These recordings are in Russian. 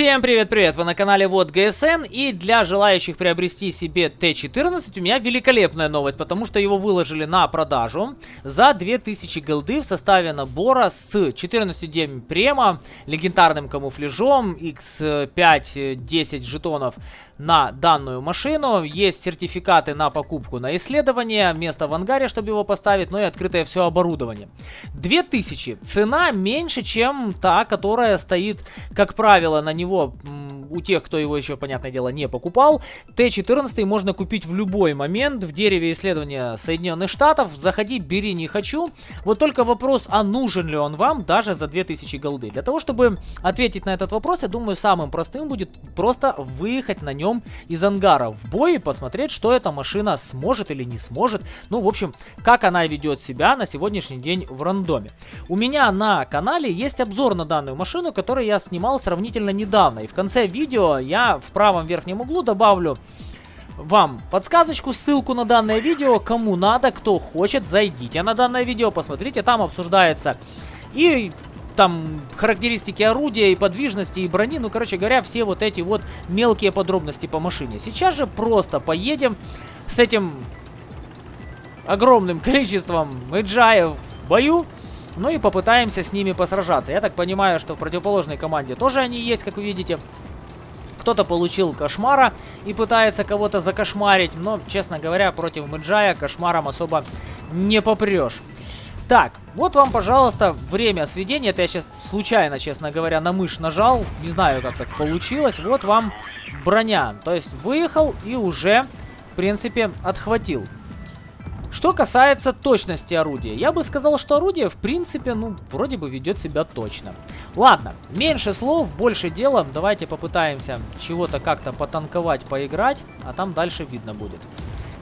Всем привет-привет! Вы на канале Вот ГСН и для желающих приобрести себе Т-14 у меня великолепная новость, потому что его выложили на продажу за 2000 голды в составе набора с 14 днем према, легендарным камуфляжом, X5-10 жетонов на данную машину. Есть сертификаты на покупку на исследование, место в ангаре, чтобы его поставить, ну и открытое все оборудование. 2000. Цена меньше, чем та, которая стоит, как правило, на него у тех, кто его еще, понятное дело, не покупал. Т-14 можно купить в любой момент в дереве исследования Соединенных Штатов. Заходи, бери, не хочу. Вот только вопрос, а нужен ли он вам даже за 2000 голды. Для того, чтобы ответить на этот вопрос, я думаю, самым простым будет просто выехать на нем из ангара в бой и посмотреть, что эта машина сможет или не сможет. Ну, в общем, как она ведет себя на сегодняшний день в рандоме. У меня на канале есть обзор на данную машину, который я снимал сравнительно недавно. И в конце видео я в правом верхнем углу добавлю вам подсказочку, ссылку на данное видео. Кому надо, кто хочет, зайдите на данное видео, посмотрите. Там обсуждается и там характеристики орудия, и подвижности, и брони. Ну, короче говоря, все вот эти вот мелкие подробности по машине. Сейчас же просто поедем с этим огромным количеством эджаев в бою. Ну и попытаемся с ними посражаться. Я так понимаю, что в противоположной команде тоже они есть, как вы видите. Кто-то получил кошмара и пытается кого-то закошмарить, но, честно говоря, против Мэджая кошмаром особо не попрешь. Так, вот вам, пожалуйста, время сведения. Это я сейчас случайно, честно говоря, на мышь нажал. Не знаю, как так получилось. Вот вам броня. То есть выехал и уже, в принципе, отхватил. Что касается точности орудия, я бы сказал, что орудие, в принципе, ну, вроде бы ведет себя точно. Ладно, меньше слов, больше дела. Давайте попытаемся чего-то как-то потанковать, поиграть, а там дальше видно будет.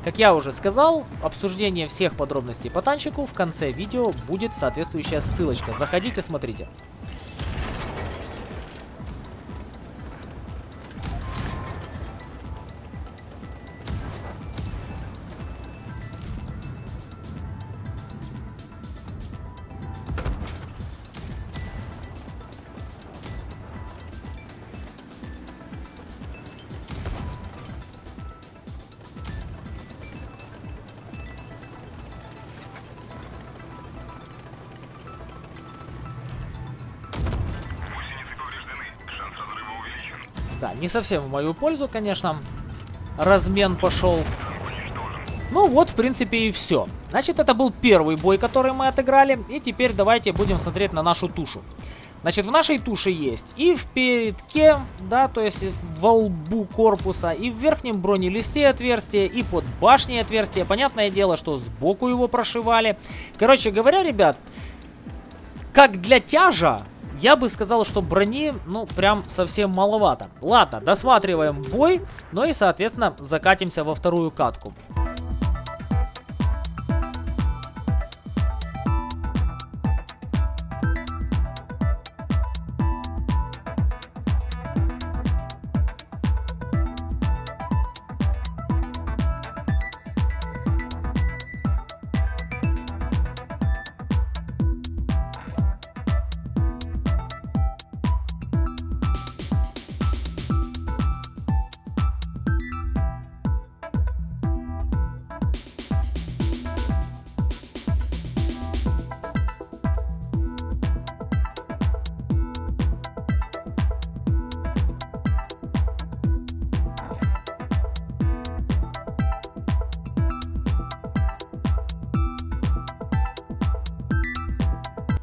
Как я уже сказал, обсуждение всех подробностей по танчику в конце видео будет соответствующая ссылочка. Заходите, смотрите. Не совсем в мою пользу, конечно. Размен пошел. Ну вот, в принципе, и все. Значит, это был первый бой, который мы отыграли. И теперь давайте будем смотреть на нашу тушу. Значит, в нашей туше есть и в передке, да, то есть в лбу корпуса, и в верхнем бронелисте отверстие, и под башней отверстие. Понятное дело, что сбоку его прошивали. Короче говоря, ребят, как для тяжа, я бы сказал, что брони, ну, прям совсем маловато. Ладно, досматриваем бой, ну и, соответственно, закатимся во вторую катку.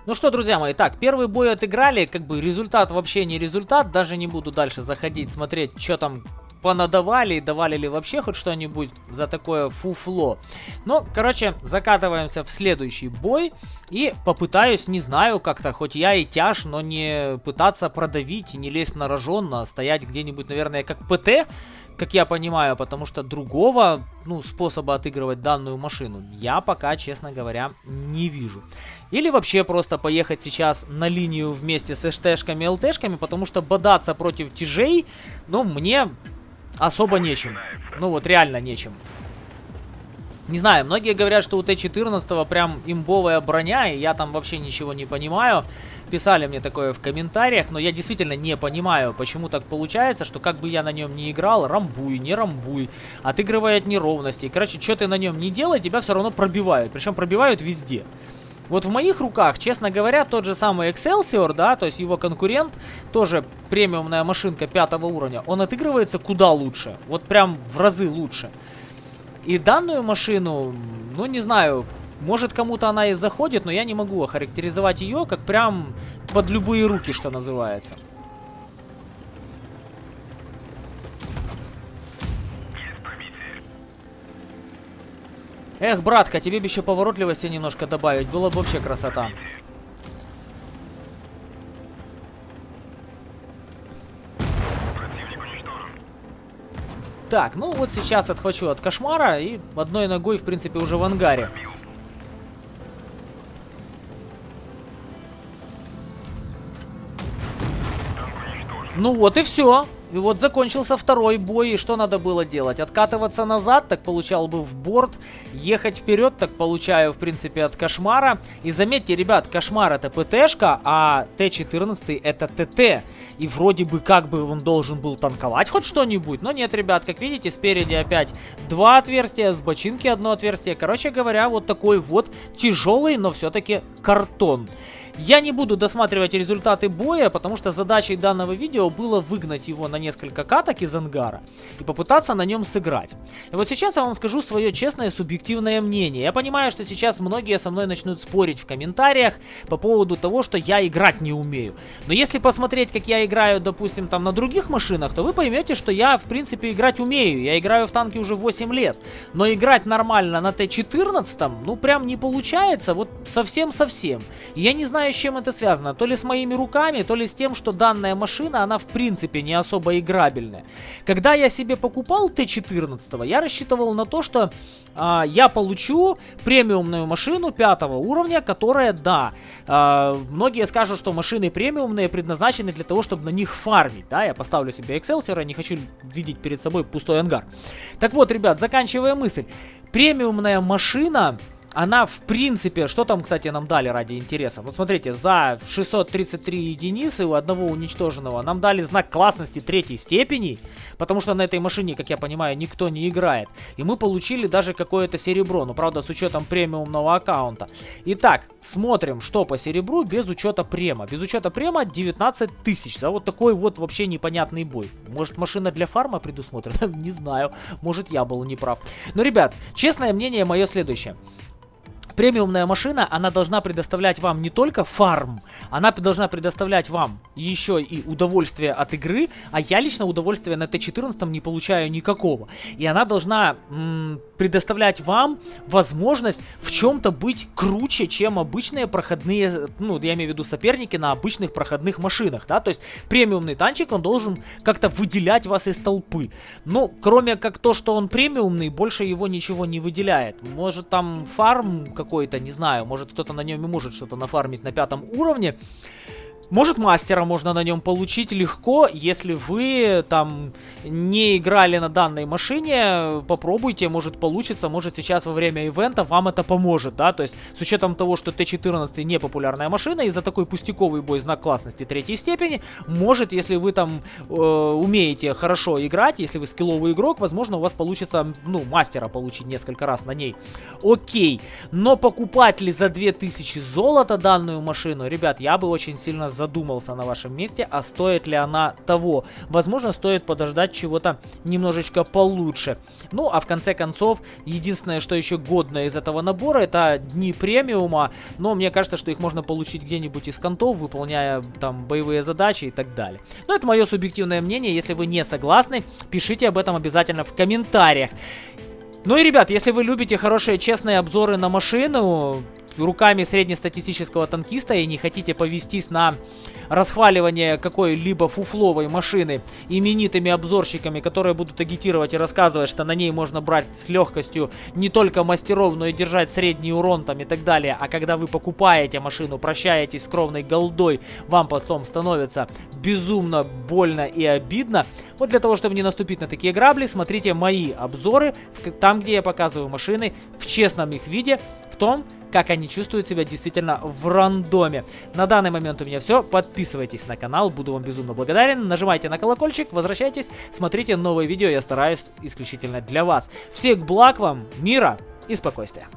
Ну что, друзья мои, так, первый бой отыграли, как бы результат вообще не результат, даже не буду дальше заходить, смотреть, что там понадавали, давали ли вообще хоть что-нибудь за такое фуфло. Ну, короче, закатываемся в следующий бой и попытаюсь, не знаю, как-то, хоть я и тяж, но не пытаться продавить, не лезть на рожон, а стоять где-нибудь, наверное, как ПТ, как я понимаю, потому что другого, ну, способа отыгрывать данную машину я пока, честно говоря, не вижу. Или вообще просто поехать сейчас на линию вместе с СТшками и ЛТшками, потому что бодаться против тяжей, ну, мне особо нечем. Ну вот, реально нечем. Не знаю, многие говорят, что у Т-14 прям имбовая броня, и я там вообще ничего не понимаю. Писали мне такое в комментариях, но я действительно не понимаю, почему так получается, что как бы я на нем не играл, рамбуй, не рамбуй, отыгрывая от неровностей. Короче, что ты на нем не делай, тебя все равно пробивают, причем пробивают везде. Вот в моих руках, честно говоря, тот же самый Excelsior, да, то есть его конкурент, тоже премиумная машинка пятого уровня, он отыгрывается куда лучше, вот прям в разы лучше. И данную машину, ну не знаю, может кому-то она и заходит, но я не могу охарактеризовать ее как прям под любые руки, что называется. Эх, братка, тебе бы еще поворотливости немножко добавить, было бы вообще красота. Так, ну вот сейчас отхвачу от кошмара и одной ногой, в принципе, уже в ангаре. Ну вот и все. И вот закончился второй бой, и что надо было делать? Откатываться назад, так получал бы в борт, ехать вперед, так получаю, в принципе, от Кошмара. И заметьте, ребят, Кошмар это ПТшка, а Т-14 это ТТ. И вроде бы как бы он должен был танковать хоть что-нибудь, но нет, ребят, как видите, спереди опять два отверстия, с бочинки одно отверстие. Короче говоря, вот такой вот тяжелый, но все-таки картон. Я не буду досматривать результаты боя, потому что задачей данного видео было выгнать его на несколько каток из ангара и попытаться на нем сыграть. И вот сейчас я вам скажу свое честное субъективное мнение. Я понимаю, что сейчас многие со мной начнут спорить в комментариях по поводу того, что я играть не умею. Но если посмотреть, как я играю, допустим, там на других машинах, то вы поймете, что я, в принципе, играть умею. Я играю в танки уже 8 лет. Но играть нормально на Т-14, ну, прям не получается, вот совсем-совсем. Я не знаю, с чем это связано. То ли с моими руками, то ли с тем, что данная машина, она в принципе не особо играбельная. Когда я себе покупал Т-14, я рассчитывал на то, что а, я получу премиумную машину пятого уровня, которая, да, а, многие скажут, что машины премиумные предназначены для того, чтобы на них фармить. Да, я поставлю себе Excelsior, не хочу видеть перед собой пустой ангар. Так вот, ребят, заканчивая мысль. Премиумная машина она в принципе, что там, кстати, нам дали ради интереса? Вот смотрите, за 633 единицы у одного уничтоженного нам дали знак классности третьей степени, потому что на этой машине, как я понимаю, никто не играет. И мы получили даже какое-то серебро, ну правда с учетом премиумного аккаунта. Итак, смотрим, что по серебру без учета према. Без учета према 19 тысяч за вот такой вот вообще непонятный бой. Может машина для фарма предусмотрена? Не знаю, может я был неправ. Но, ребят, честное мнение мое следующее. Премиумная машина, она должна предоставлять вам не только фарм, она должна предоставлять вам еще и удовольствие от игры, а я лично удовольствия на Т-14 не получаю никакого. И она должна предоставлять вам возможность в чем-то быть круче, чем обычные проходные, ну, я имею в виду соперники на обычных проходных машинах, да, то есть премиумный танчик, он должен как-то выделять вас из толпы. Ну, кроме как то, что он премиумный, больше его ничего не выделяет. Может там фарм какой-то, не знаю, может кто-то на нем и может что-то нафармить на пятом уровне. Может мастера можно на нем получить легко, если вы там не играли на данной машине, попробуйте, может получится, может сейчас во время ивента вам это поможет, да, то есть с учетом того, что Т-14 не популярная машина, и за такой пустяковый бой знак классности третьей степени, может, если вы там э, умеете хорошо играть, если вы скилловый игрок, возможно у вас получится, ну, мастера получить несколько раз на ней. Окей, но покупать ли за 2000 золота данную машину, ребят, я бы очень сильно задумался на вашем месте, а стоит ли она того. Возможно, стоит подождать чего-то немножечко получше. Ну, а в конце концов, единственное, что еще годно из этого набора, это дни премиума. Но мне кажется, что их можно получить где-нибудь из контов, выполняя там боевые задачи и так далее. Но это мое субъективное мнение. Если вы не согласны, пишите об этом обязательно в комментариях. Ну и, ребят, если вы любите хорошие, честные обзоры на машину, руками среднестатистического танкиста и не хотите повестись на расхваливание какой-либо фуфловой машины именитыми обзорщиками, которые будут агитировать и рассказывать, что на ней можно брать с легкостью не только мастеров, но и держать средний урон там и так далее. А когда вы покупаете машину, прощаетесь с кровной голдой, вам потом становится безумно больно и обидно. Вот для того, чтобы не наступить на такие грабли, смотрите мои обзоры, там, где я показываю машины в честном их виде, в том, как они чувствуют себя действительно в рандоме. На данный момент у меня все. Подписывайтесь на канал, буду вам безумно благодарен. Нажимайте на колокольчик, возвращайтесь, смотрите новые видео, я стараюсь исключительно для вас. Всех благ вам, мира и спокойствия.